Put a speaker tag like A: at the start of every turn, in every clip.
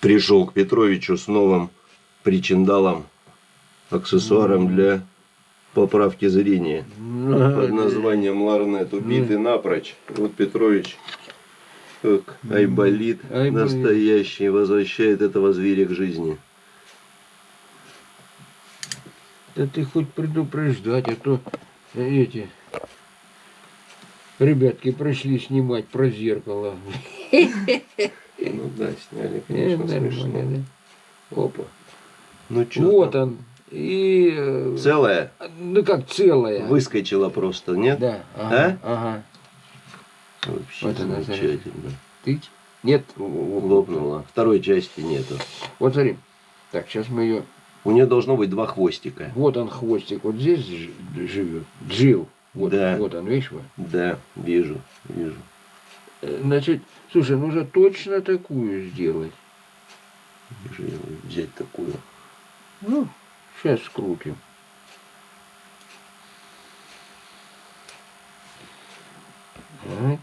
A: пришел к Петровичу с новым причиндалом, аксессуаром для поправки зрения под названием Ларнет. Убитый напрочь. Вот Петрович, как айболит
B: Айболит.
A: настоящий, возвращает этого зверя к жизни.
B: Да ты хоть предупреждать, а то эти ребятки пришли снимать про зеркало.
A: Ну да, сняли,
B: Э,
A: конечно,
B: нормально,
A: смешно.
B: да. Опа.
A: Ну что,
B: Вот он. И... э,
A: целая
B: Ну как целая.
A: выскочила просто, нет?
B: Да. Ага.
A: А?
B: ага.
A: Вообще
B: Вот она,
A: замечательно.
B: Ты? Нет. лопнула.
A: Второй части нету.
B: Вот смотри. Так, сейчас мы ее...
A: У нее должно быть два хвостика.
B: Вот он хвостик, вот здесь живет. Жил. Вот,
A: Да.
B: вот он, видишь? вот.
A: Да, вижу, вижу.
B: Э, Значит, слушай, нужно точно такую сделать.
A: Я взять такую.
B: Ну, сейчас скрутим. Вот.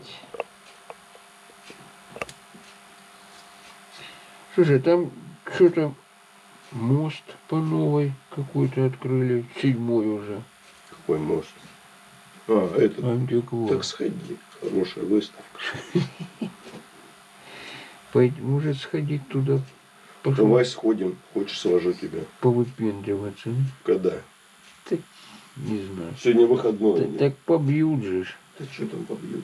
B: Слушай, там что-то мост по новой какой-то открыли, седьмой уже.
A: Какой мост? А, этот.
B: Антиквар.
A: Так сходи. Хорошая выставка.
B: Может сходить туда, пошел
A: Давай сходим. Хочешь, свожу тебя.
B: повыпендриваться.
A: Когда?
B: Не знаю.
A: Сегодня выходной. Нет?
B: так побьют же.
A: Да что там побьют?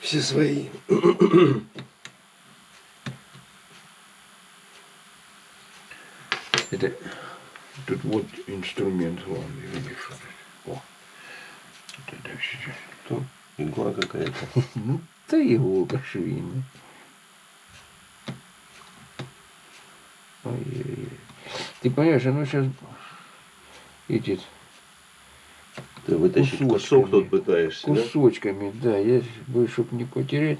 A: Все свои.
B: Это тут вот инструмент главный. О.
A: Что? Игла какая-то.
B: Ну, да иголка швейная. Ой-ой-ой. Ты понимаешь, оно сейчас эти
A: Ты вытащить
B: Кусочками.
A: кусок тут пытаешься, да?
B: кусочками, да, я бы, чтобы не потерять.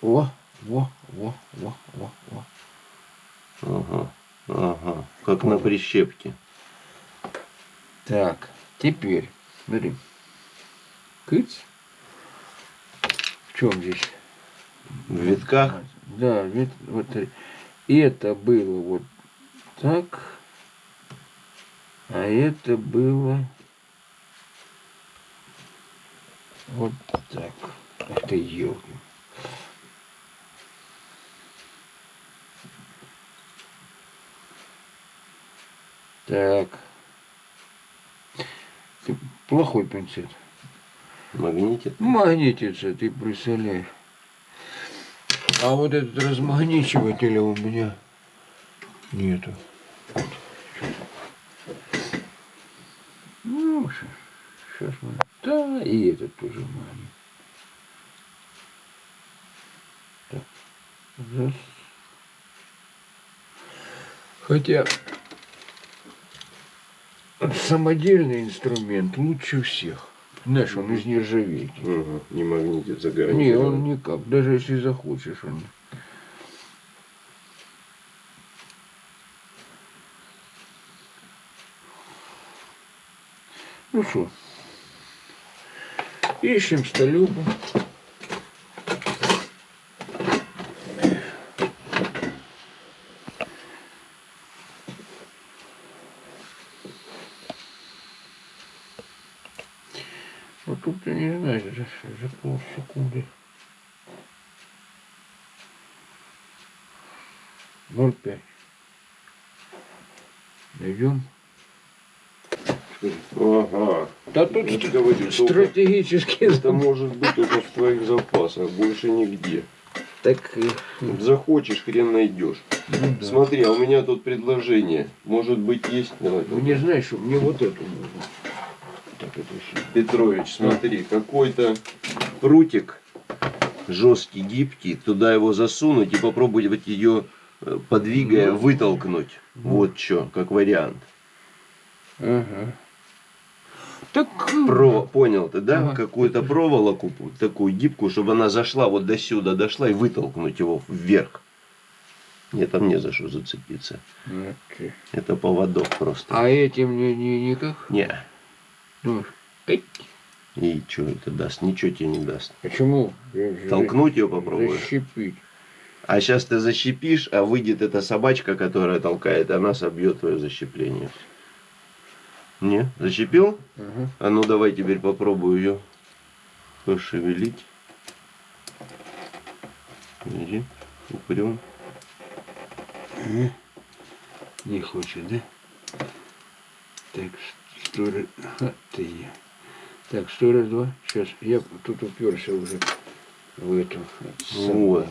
B: Во, во, во, во, во, во.
A: Ага. Ага. Как на прищепке.
B: Так, теперь, смотри. Кыц. В чем здесь?
A: В витках.
B: Да, вид, вот смотри. это было вот так, а это было вот так. Ты елки. Так. Плохой пинцет.
A: Магнитит.
B: Магнитится, ты представляешь. А вот этот размагничивателя у меня нету. Ну, сейчас мы... Да, и этот тоже магнит. Так. Раз. Хотя самодельный инструмент лучше всех. Знаешь, он из нержавейки.
A: Ага. Не магнитит,
B: Не,
A: загородит.
B: он никак. Даже если захочешь, он. Ну что, ищем столюбу. Вот тут я не знаю, за, за полсекунды. 0,5. Найдем.
A: Ага.
B: Да тут
A: Я говорю, только
B: стратегически.
A: Это может быть только в твоих запасах, больше нигде.
B: Так, э,
A: Захочешь, хрен найдешь.
B: ну да.
A: Смотри, а у меня тут предложение. Может быть, есть? Давай.
B: Ну не знаешь, что мне вот эту нужно. Так, это еще.
A: Петрович, смотри, какой-то прутик жесткий, гибкий, туда его засунуть и попробовать ее, э, подвигая,
B: Ну.
A: вытолкнуть.
B: Ну.
A: Вот что, как вариант.
B: Ага. Так, э,
A: Про, понял ты, да?
B: Ага.
A: Какую-то проволоку такую гибкую, чтобы она зашла вот до сюда, дошла и вытолкнуть его вверх. Нет, там не за что зацепиться.
B: окей.
A: Это поводок просто.
B: А этим не, не, никак?
A: Не.
B: Ну.
A: И что это даст? Ничего тебе не даст.
B: Почему?
A: Толкнуть ее попробуешь?
B: Защипить.
A: А сейчас ты защипишь, а выйдет эта собачка, которая толкает, она собьет твое защепление. Не? Защипил?
B: Ага.
A: А ну давай теперь попробую ее пошевелить. Иди, упрем.
B: Ага. Не хочет, да? Так, сто раз... Ага, ты. Так, сто раз, два. Сейчас, я тут уперся уже в эту.
A: Вот.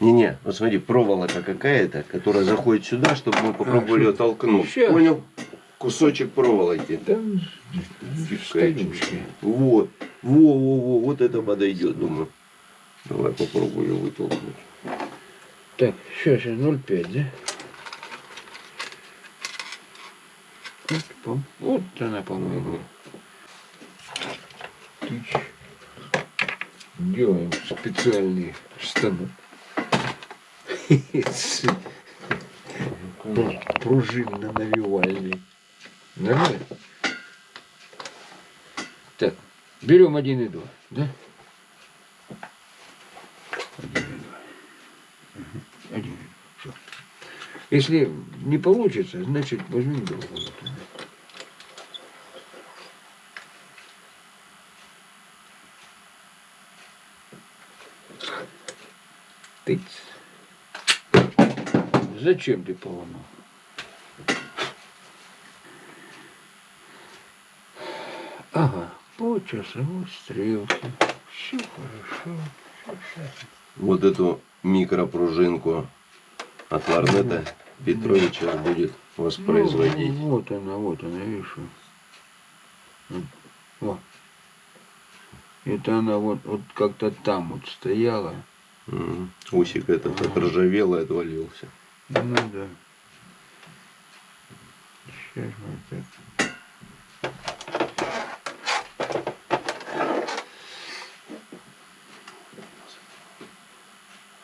A: Не-не, вот смотри, проволока какая-то, которая заходит сюда, чтобы мы попробовали
B: что?
A: ее толкнуть.
B: Щас.
A: Понял? Кусочек проволоки. Фигачить.
B: столюшки.
A: Вот. Во-во-во, вот это подойдет, думаю. Давай попробую ее вытолкнуть.
B: Так, сейчас я 0,5, да? Вот, пом- вот она, по-моему. Делаем специальный станок. Пружинно-навивальный. Нормально? Так, берем один и два, да? Один и два. Если не получится, значит возьмем другую. Тыц. Зачем ты поломал? Ага, по часовой стрелке. Все хорошо.
A: Вот эту микропружинку от Ларнета Петрович сейчас будет воспроизводить.
B: Ну, вот она, вот она, видишь. вот. О. Это она вот, вот как-то там вот стояла.
A: Усик этот отржавел и отвалился.
B: Ну да. Сейчас мы так.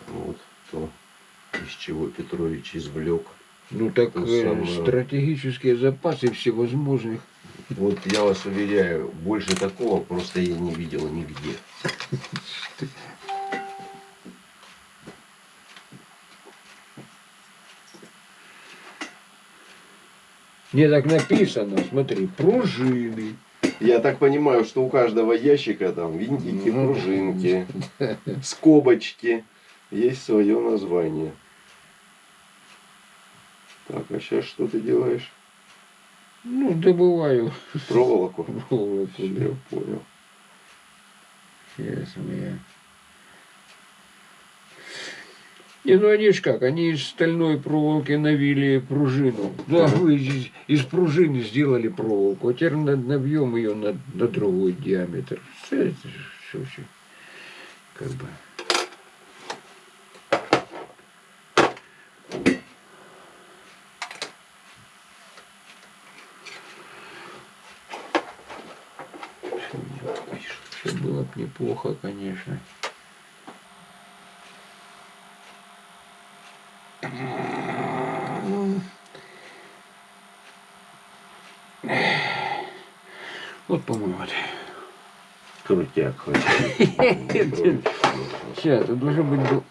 A: Вот то, из чего Петрович извлек.
B: Ну так э,
A: самое.
B: стратегические запасы всевозможных.
A: Вот я вас уверяю, больше такого просто я не видел нигде.
B: Не так написано, смотри, пружины.
A: Я так понимаю, что у каждого ящика там винтики,
B: Ну,
A: пружинки, скобочки. Есть свое название. Так, а сейчас что ты делаешь?
B: Ну, добываю
A: Проволоку?
B: проволоку.
A: Я понял.
B: Сейчас мы... Не, ну они ж как, они из стальной проволоки навили пружину. Да, вы из, из пружины сделали проволоку, а теперь на- набьем ее на, на другой диаметр. Все это все, все. Как бы. Все было бы неплохо, конечно. Вот, по-моему, вот.
A: Крутяк хоть.
B: Сейчас, это должен быть... был-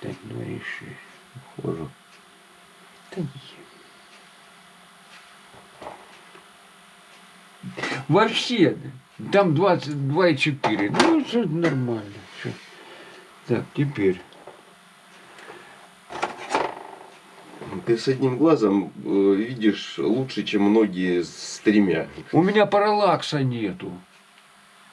B: Так, два и шесть.
A: Похоже.
B: Да. Вообще, там 22,4. Ну, все нормально. Так, теперь.
A: Ты с одним глазом э, видишь лучше, чем многие с тремя.
B: У меня параллакса нету.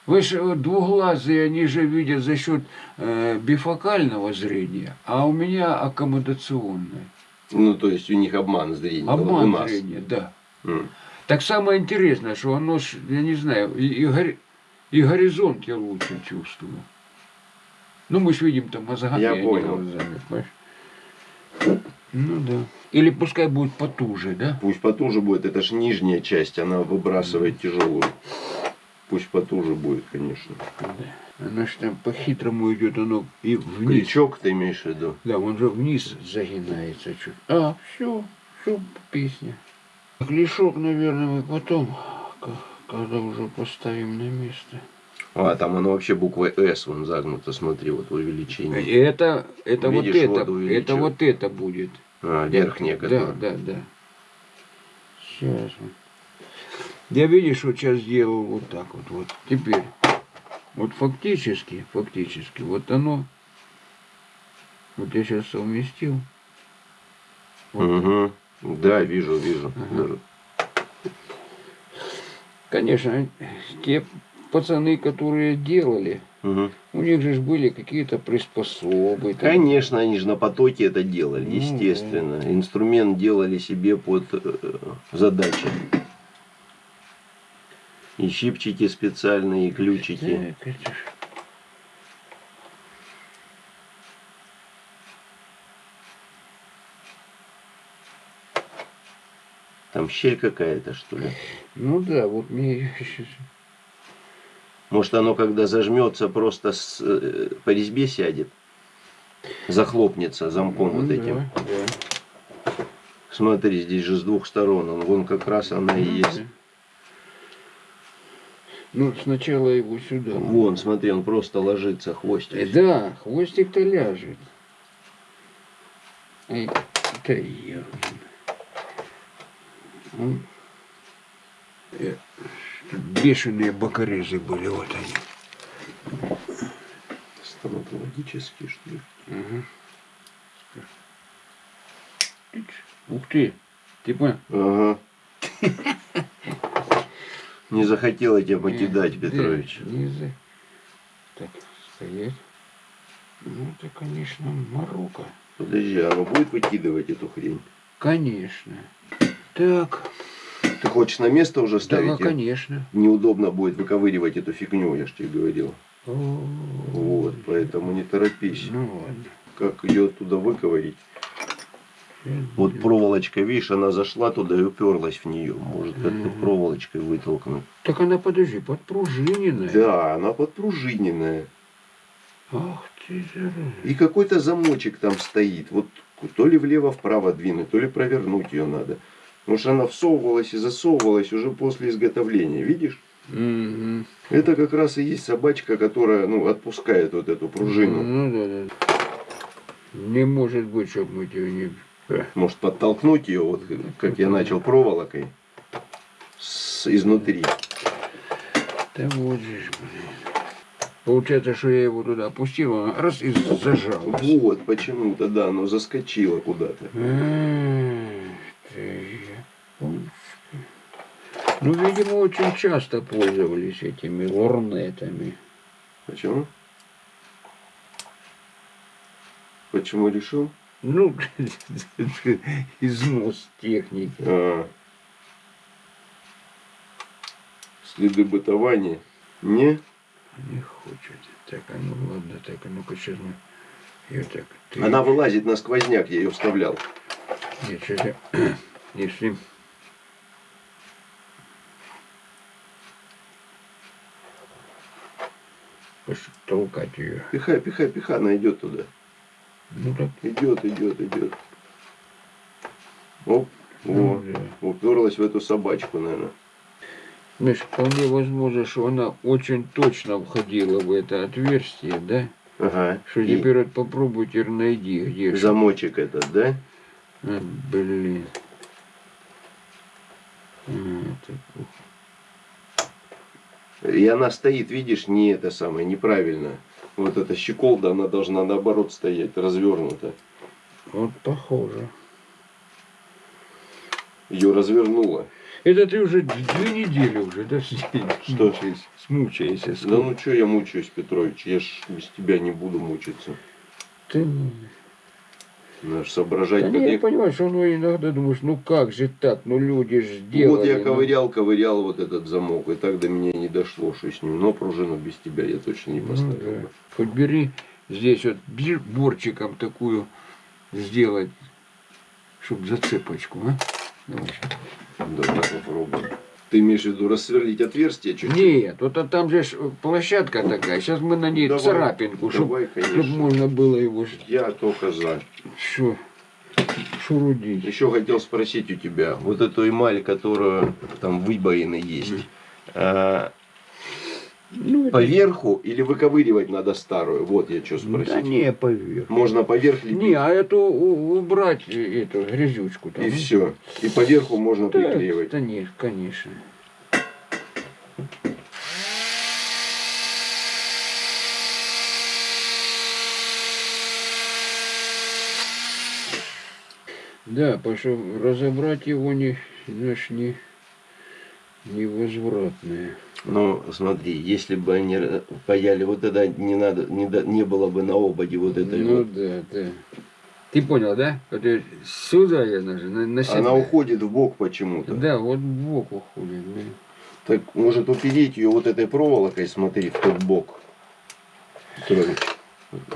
B: Вы же э, двуглазые, они же видят за счет э, бифокального зрения, а у меня аккомодационное.
A: Ну, то есть у них обман зрения. у
B: Обман
A: нас.
B: зрения, да.
A: М.
B: Так самое интересное, что оно, я не знаю, и, и гори- и горизонт я лучше чувствую. Ну, мы же видим там мозгами,
A: Я
B: а не
A: понял.
B: глазами, понимаешь? Ну да. Или пускай будет потуже, да?
A: Пусть потуже будет, это ж нижняя часть, она выбрасывает тяжелую. Пусть потуже будет, конечно.
B: Да. Оно ж там по-хитрому идет, оно и вниз.
A: Крючок ты имеешь в виду?
B: Да, он же вниз загинается чуть. А, все, все, песня. Клешок, наверное, мы потом, когда уже поставим на место.
A: А, там оно вообще буквой С вон загнуто, смотри, вот увеличение.
B: Это, это вот
A: Видишь,
B: это,
A: вот
B: это
A: увеличил.
B: вот это будет.
A: А, верхняя,
B: Да,
A: которая.
B: да, да. Сейчас. Я видишь, вот сейчас сделал вот так вот, вот. Теперь, вот фактически, фактически, вот оно, вот я сейчас совместил. Вот.
A: Мгм. Да, вижу, вижу.
B: Ага. Конечно, те пацаны, которые делали,
A: Мгм.
B: у них же были какие-то приспособы. там.
A: Конечно, они же на потоке это делали,
B: Ну,
A: естественно. Инструмент делали себе под э, задачи. И щипчики специальные, и ключики.
B: Так, это
A: Там щель какая-то, что ли?
B: Ну да, вот мне
A: Может, оно, когда зажмется, просто с, э, по резьбе сядет? Захлопнется замком
B: Ну
A: вот
B: да,
A: этим.
B: да.
A: Смотри, здесь же с двух сторон. Он, вон как раз она и есть.
B: Ну, сначала его сюда.
A: Вон, смотри, он просто ложится хвостик.
B: Э, Да, хвостик-то ляжет. Ай, да я. Бешеные бокорезы были, вот они.
A: Стоматологический, что ли?
B: Ага. Ух ты, ты понял?
A: Ага. Не захотела тебя покидать,
B: Да,
A: Петрович.
B: не за- Так, стоять. Ну, это, конечно, морока.
A: Подожди, а оно будет выкидывать эту хрень?
B: Конечно. Так,
A: Ты хочешь на место уже
B: да,
A: ставить? её?
B: конечно.
A: Неудобно будет выковыривать эту фигню, я ж тебе говорил.
B: Вот,
A: Вот, поэтому не торопись.
B: Ну ладно.
A: Как ее оттуда выковырить? Вот проволочка, видишь, она зашла туда и уперлась в нее. Может,
B: Мгм.
A: проволочкой вытолкнуть.
B: Так она, подожди, подпружиненная.
A: Да, она подпружиненная.
B: Ах ты, зараза.
A: И какой-то замочек там стоит. Вот то ли влево-вправо двинуть, то ли провернуть ее надо. Потому что она всовывалась и засовывалась уже после изготовления. Видишь?
B: Мгм.
A: Это как раз и есть собачка, которая ну, отпускает вот эту пружину.
B: Ну да, да. Не может быть, чтобы мы тебя не...
A: Может подтолкнуть ее, вот как я начал проволокой с, изнутри.
B: Да вот же блин. Получается, что я его туда опустил, он раз и зажал.
A: Вот почему-то, да, оно заскочило куда-то.
B: Ну, видимо, очень часто пользовались этими лорнетами.
A: Почему? Почему решил?
B: Ну, износ техники.
A: А, следы бытования? Не?
B: Не хочет. Так, а ну ладно, так, а ну-ка сейчас мы... Я так... ты-
A: Она вылазит на сквозняк, я ее вставлял.
B: Нет, сейчас я... Если... толкать ее.
A: Пихай, пихай, пихай, она идет туда.
B: Ну так,
A: Идет, идет, идет. Оп,
B: ну,
A: о,
B: да.
A: уперлась в эту собачку, наверное.
B: Знаешь, вполне возможно, что она очень точно входила в это отверстие, да?
A: Ага.
B: Что
A: И
B: теперь вот попробуй теперь найди, где
A: замочек этот, да?
B: А, блин. А, это-
A: И она стоит, видишь, не это самое, неправильно. Вот эта щеколда, она должна наоборот стоять, развернута.
B: Вот похоже.
A: Ее развернула.
B: Это ты уже две недели уже, да,
A: Что?
B: мучаешься, смучаешься.
A: Да ну что я мучаюсь, Петрович, я ж без тебя не буду мучиться.
B: Ты... ну,
A: ж соображать,
B: Да
A: как
B: не, я
A: я-
B: понимаю, что ну, иногда думаешь, ну как же так, ну люди же сделали.
A: Вот я
B: ну.
A: ковырял, ковырял вот этот замок, и так до меня не дошло, что с ним. Но пружину без тебя я точно не
B: Ну,
A: поставил
B: да.
A: бы.
B: Хоть бери здесь вот борчиком такую сделать, чтобы зацепочку, а? Давай.
A: Давай попробуем. Ты имеешь в виду рассверлить отверстие чуть-чуть?
B: Нет, вот а там же площадка такая. Сейчас мы на ней
A: Давай,
B: царапинку, чтобы
A: конечно.
B: можно было его
A: Я только за.
B: шо, шурудить.
A: Еще хотел спросить у тебя, вот эту эмаль, которая там выбоины есть, а,
B: Ну, это-
A: Поверху или выковыривать надо старую? Вот я что
B: Да
A: спросить.
B: не, поверь.
A: Можно поверх лепить.
B: Не, а эту убрать, э, эту грязючку там.
A: И все. И поверху можно
B: Да,
A: приклеивать.
B: да нет, конечно. Да, что разобрать его не, знаешь, не невозвратное.
A: Ну, смотри, если бы они паяли вот это, не надо, не, да- не было бы на ободе вот этой
B: ну
A: вот.
B: да, да. Ты понял, да? Я- сюда я даже на, на себя.
A: Она уходит в бок почему-то.
B: Да, вот в бок уходит. да.
A: Так может упереть ее вот этой проволокой, смотри, в тот бок.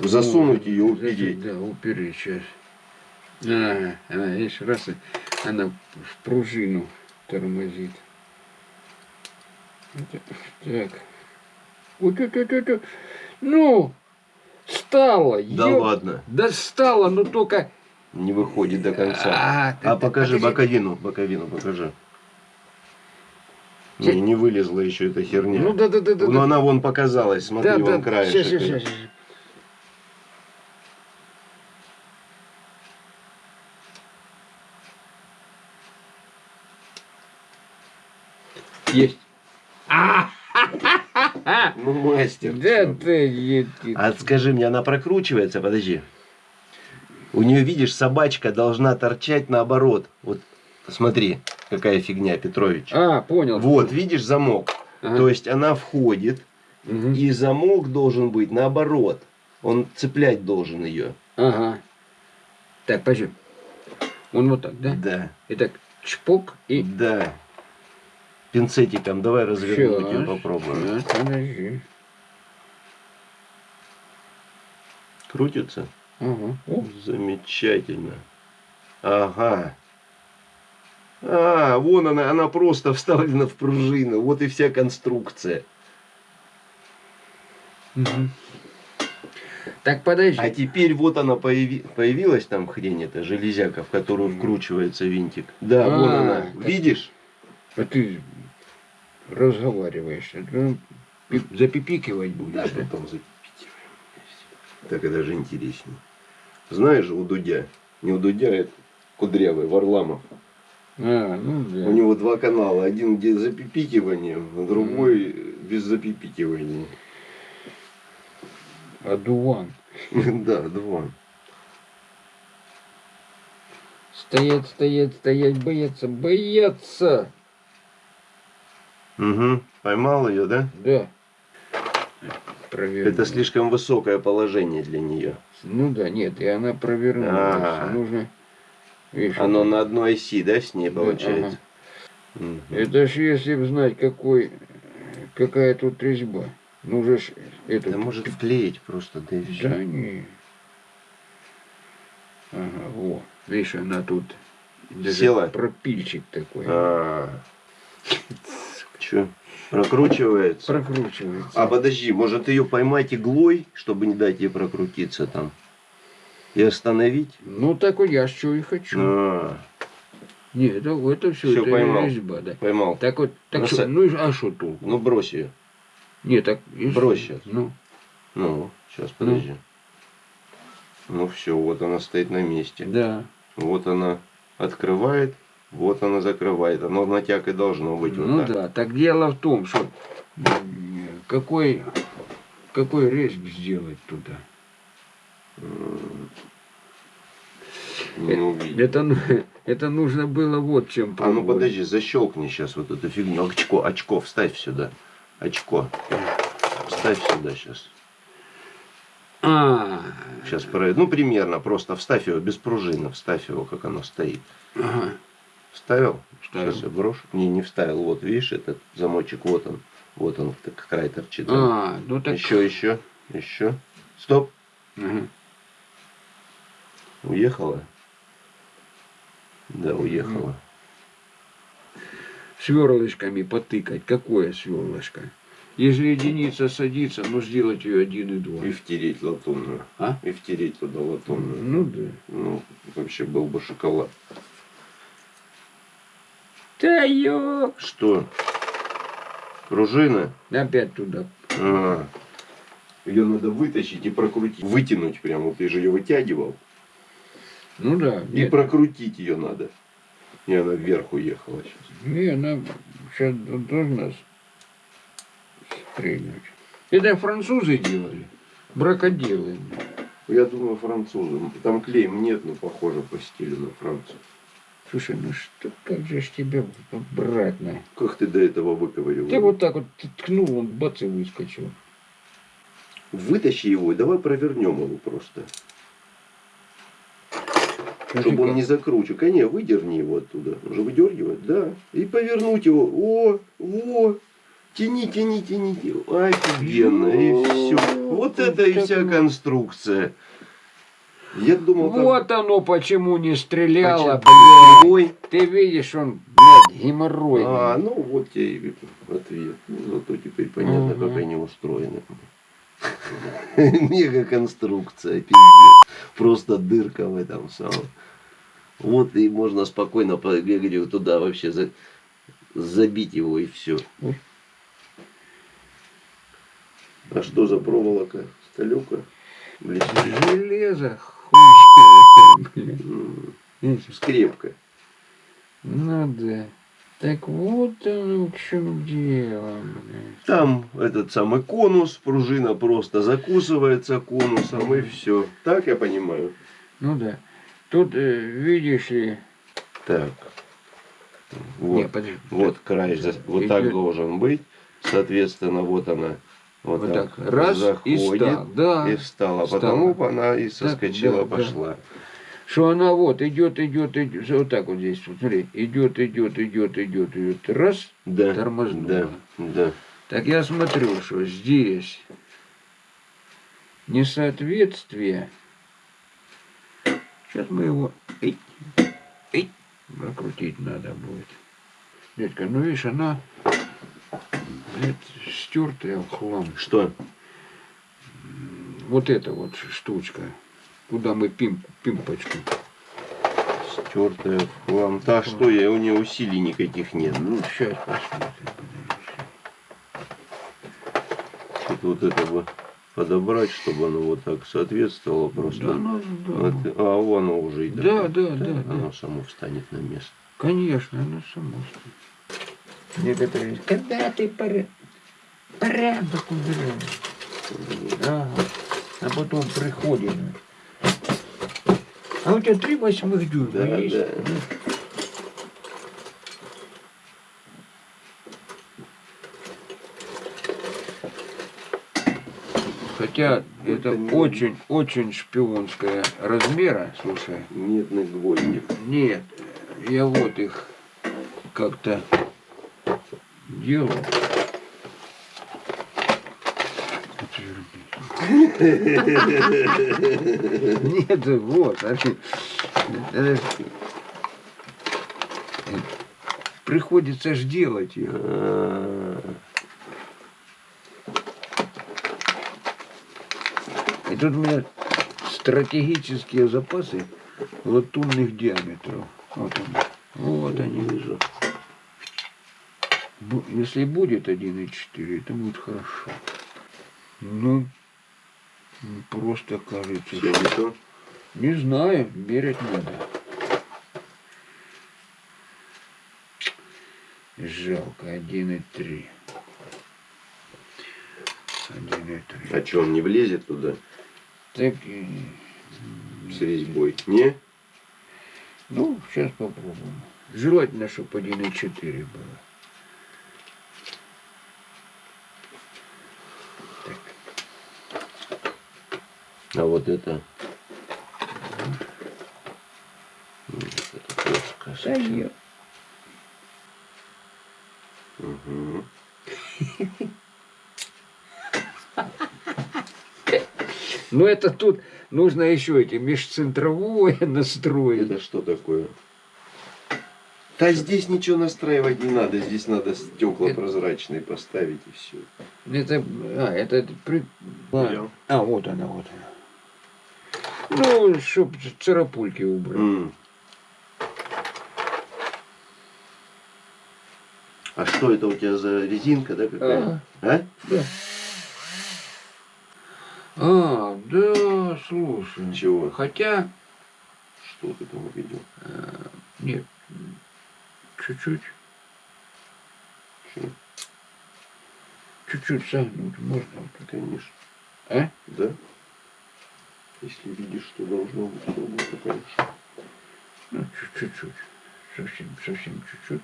A: Засунуть
B: Ну,
A: ее, упереть.
B: Да, упереть сейчас. А, она, видишь, раз, она в пружину тормозит. Так. Вот это, это, это. Ну, стало.
A: Да
B: ёп-
A: ладно,
B: Да стало, но только...
A: не выходит до конца.
B: А,
A: А покажи
B: покажи.
A: боковину, боковину покажи. Не, не вылезла еще эта херня.
B: Ну да, да, да, да.
A: Ну
B: да.
A: она вон показалась, смотри,
B: да,
A: вон
B: да.
A: краешек.
B: Щас, щас, щас. Есть.
A: Ну, мастер.
B: да ты, ты.
A: А скажи мне, она прокручивается? Подожди. У нее, видишь, собачка должна торчать наоборот. Вот смотри, какая фигня, Петрович.
B: А, понял.
A: Вот, видишь, замок.
B: Ага.
A: То есть она входит,
B: Мгм.
A: и замок должен быть наоборот. Он цеплять должен ее.
B: Ага. Так, подожди. Он вот так, да?
A: Да.
B: Итак, чпок и...
A: Да. Пинцетиком давай развернуть ее попробуем.
B: подожди.
A: Крутится?
B: Ага. О,
A: Замечательно. Ага. А, вон она, она просто вставлена в пружину. Вот и вся конструкция.
B: Мгм. Так, подожди.
A: А теперь вот она появи- появилась там хрень эта железяка, в которую вкручивается винтик. Да, вон
B: А,
A: она.
B: так.
A: Видишь?
B: А ты разговариваешь. Это, ну, пи- запипикивать будешь. Да,
A: потом запикируем. Так это же интереснее. Знаешь у Дудя, не у Дудя, это Кудрявый, Варламов.
B: А, ну да.
A: У него два канала. Один где с запипикиванием, а другой без запипикивания.
B: Адуван.
A: Да, два.
B: Стоять, стоять, стоять, бояться, бояться.
A: Угу. Поймал ее, да?
B: Да. Проверь.
A: Это слишком высокое положение для нее.
B: Ну да, нет, и она провернулась.
A: Ага.
B: Нужно... Видишь,
A: Оно
B: это-
A: на одной оси, да, с ней
B: Да,
A: получается? Мгм.
B: Это ж если б знать, какой, какая тут резьба. Ну же ж эту...
A: Да может вклеить просто, да и все.
B: Да не. Ага, во. Видишь, она тут даже
A: Села?
B: пропильчик такой.
A: А. Че? Прокручивается?
B: Прокручивается.
A: А подожди, может ее поймать иглой, чтобы не дать ей прокрутиться там? И остановить?
B: Ну так вот я что и хочу.
A: А,
B: Не, это, это все,
A: Всё
B: это
A: поймал.
B: резьба, да.
A: поймал.
B: Так вот, так
A: Ну,
B: что, ну и а что толку?
A: Ну брось ее.
B: Не, так... и
A: Брось щас.
B: Ну,
A: Ну, сейчас, подожди. Ну все, вот она стоит на месте.
B: да.
A: Вот она открывает, вот она закрывает. Оно на тяг и должно быть вот
B: ну
A: так.
B: да, так дело в том, что какой, какой резк сделать туда.
A: Не увидел.
B: Это, ну- это нужно было вот чем
A: А ну подожди, защелкни сейчас вот эту фигню. Очко, очко, вставь сюда. Очко. Вставь сюда сейчас.
B: А,
A: Сейчас проверю. Ну, примерно, просто вставь его без пружины, вставь его, как оно стоит.
B: ага.
A: Вставил?
B: Вставил.
A: Сейчас я брошу. Не, не вставил. Вот, видишь, этот замочек, вот он. Вот он, так, край торчит.
B: А, ну так...
A: Еще, еще, еще. Стоп.
B: Ага.
A: Уехала? Да, уехала.
B: Сверлышками потыкать. Какое сверлышко? Если единица садится, ну сделать ее один и два.
A: И втереть латунную.
B: А?
A: И втереть туда латунную.
B: Ну да.
A: Ну, вообще был бы шоколад.
B: Да ё!
A: Что? Пружина?
B: Опять туда.
A: А, ее надо вытащить и прокрутить. Вытянуть прямо. Ты же ее вытягивал.
B: Ну да.
A: И
B: Нет,
A: прокрутить ее надо. И она вверх уехала сейчас.
B: не, она сейчас должна стрельнуть. Это французы делали. Бракоделы.
A: Я думаю, французы. Там клеем нет, но похоже по стилю на француз.
B: Слушай, ну что, как же ж тебя брать на?
A: Как ты до этого выковыривал?
B: Ты вот так вот ткнул, он бац и выскочил.
A: Вытащи его и давай провернем его просто. Чтобы он не закручивал. Конечно, выдерни его оттуда. Уже выдергивать, да. И повернуть его. О, о, тяни, тяни, тяни. тяни. Офигенно. И все. Вот это и вся конструкция. Я думал, там
B: Вот оно почему не стреляло,
A: почему-
B: блядь. Ты видишь, он, блядь, геморрой.
A: А, ну вот тебе и ответ. Ну, зато теперь понятно,
B: Ага.
A: как они устроены. Мега конструкция, пиздец. Просто дырка в этом самом. Вот и можно спокойно побегать его туда вообще за- забить его и все. А что за проволока? Сталюка? Блестит.
B: Железо, хуй.
A: Скрепка.
B: Ну да. Так вот оно в чем дело, блядь.
A: Там этот самый конус, пружина просто закусывается конусом и все. Так я понимаю.
B: Ну да. Тут, э, видишь ли...
A: Так. Вот,
B: Не, подожди.
A: вот край, вот так
B: Идёт.
A: должен быть. Соответственно, вот она вот,
B: Вот
A: так,
B: так. Раз и
A: заходит
B: стал. Да.
A: и встала.
B: Встала.
A: Потому она и соскочила,
B: да, да.
A: пошла.
B: Что она вот идет, идет, идет. Вот так вот здесь. Вот смотри. Идет, идет, идет, идет, идет. Раз.
A: Да,
B: Тормознула.
A: да, да.
B: Так я смотрю, что здесь несоответствие. Сейчас мы его эй, эй, прокрутить надо будет. Дядька, ну видишь, она блядь, стертая в хлам.
A: Что?
B: Вот эта вот штучка. Куда мы пим, пимпочку.
A: Стертая в хлам. Да что я, у нее усилий никаких нет.
B: Ну, сейчас посмотрим.
A: Что-то вот это бы подобрать, чтобы оно вот так соответствовало просто.
B: Да, ну, да.
A: Вот, а оно уже и
B: Да, да, да, да.
A: Оно само встанет на место.
B: Конечно, оно само стоит. Некоторые, когда ты порядок, убираешь. Ага. А потом приходит. А у тебя три восьмых дюйма
A: Да,
B: есть?
A: да.
B: Хотя это
A: не-
B: очень-очень шпионская размера, слушай.
A: Медных гвоздик.
B: Нет, я вот их как-то делал. Нет, вот, они- это- приходится ж делать.
A: А,
B: И тут у меня стратегические запасы латунных диаметров. Вот они. Вот они. Если будет 1,4, это будет хорошо. Ну, просто кажется.
A: Все не
B: знаю, мерять надо. Жалко, 1,3. 1,3.
A: А что, он не влезет туда
B: Так,
A: с резьбой? Не?
B: ну, сейчас попробуем. Желательно, чтобы 1,4 было.
A: А вот это? Нет, это плоское
B: Да
A: совсем.
B: я-
A: Мгм.
B: Но это тут нужно еще эти межцентровое настроить.
A: Это что такое? Да здесь ничего настраивать не надо, здесь надо стекла
B: Это-
A: прозрачные поставить и все.
B: Это, а, это при...
A: Понял.
B: А, вот она, вот она. Ну, чтоб царапульки убрать.
A: А что это у тебя за резинка, да, какая? А?
B: Да. А, да, слушай.
A: Чего?
B: Хотя,
A: Что ты там увидел?
B: нет, чуть-чуть,
A: Чего?
B: чуть-чуть согнуть можно.
A: Конечно.
B: А?
A: Да? Если видишь, что должно быть, то будет, то, конечно.
B: Ну, чуть- чуть-чуть. Совсем, совсем чуть-чуть.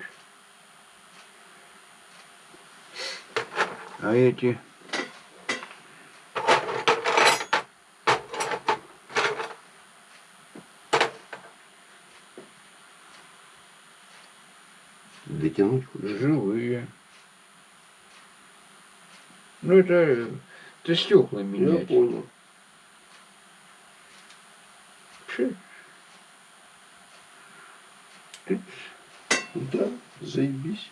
B: А эти...
A: Дотянуть хочешь?
B: живые. Ну, это, это стекла
A: Я
B: менять.
A: понял.
B: Чё? Ты-
A: Да, заебись.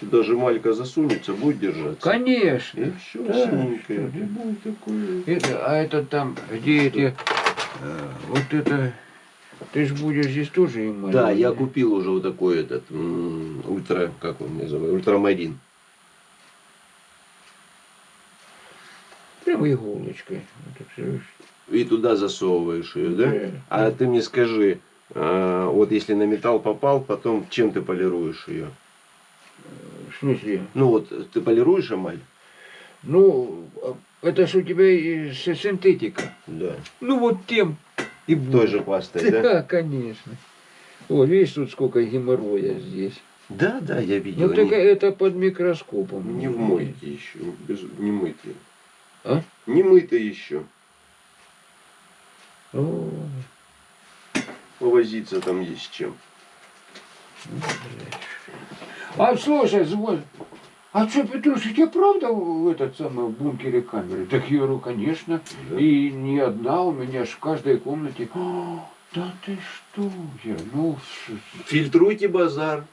A: Сюда же малька засунется, будет держаться.
B: Конечно.
A: И все,
B: Да,
A: синенькое. будет такое.
B: Это, а это там, где эти, э, вот это, ты ж будешь здесь тоже им
A: Да, я купил уже вот такой этот ультра, как он называется, ультрамарин.
B: Прямо иголочкой.
A: И туда засовываешь ее, да?
B: Да.
A: А ты мне скажи, а, вот если на металл попал, потом чем ты полируешь ее?
B: В смысле?
A: Ну вот ты полируешь эмаль?
B: Ну, а это ж у тебя и синтетика.
A: Да.
B: Ну вот тем и
A: Той
B: будет.
A: же пастой, да?
B: Да, конечно. Вот, видишь, тут сколько геморроя здесь.
A: Да, да, я видел.
B: Ну, так
A: они
B: это под микроскопом.
A: не в мойке еще, без, не мытые.
B: А?
A: Не мытые еще.
B: О,
A: Повозиться там есть чем.
B: А слушай, звон. А что, Петруш, у тебя правда в этот самый в бункере камеры? Так я говорю, конечно.
A: Да.
B: И не одна, у меня ж в каждой комнате. «А, да ты что? Я, ну,
A: Фильтруйте базар.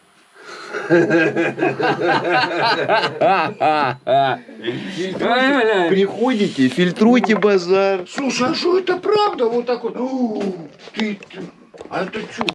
A: Приходите, фильтруйте базар.
B: Слушай, а что это правда? Вот так вот. Ты, ты- а это что?